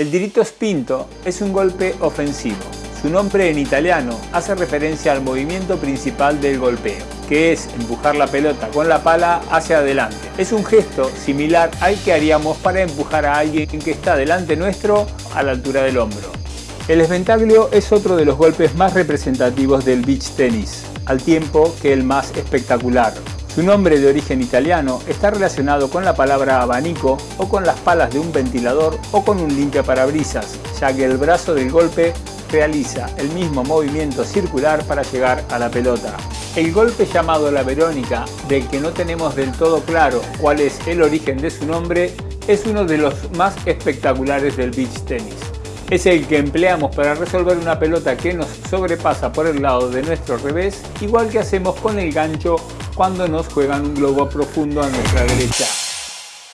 El diritto spinto es un golpe ofensivo. Su nombre en italiano hace referencia al movimiento principal del golpeo, que es empujar la pelota con la pala hacia adelante. Es un gesto similar al que haríamos para empujar a alguien que está delante nuestro a la altura del hombro. El sventaglio es otro de los golpes más representativos del beach tennis, al tiempo que el más espectacular. Su nombre de origen italiano está relacionado con la palabra abanico o con las palas de un ventilador o con un limpia parabrisas, ya que el brazo del golpe realiza el mismo movimiento circular para llegar a la pelota. El golpe llamado la Verónica, del que no tenemos del todo claro cuál es el origen de su nombre, es uno de los más espectaculares del beach tennis. Es el que empleamos para resolver una pelota que nos sobrepasa por el lado de nuestro revés, igual que hacemos con el gancho cuando nos juegan un globo profundo a nuestra derecha.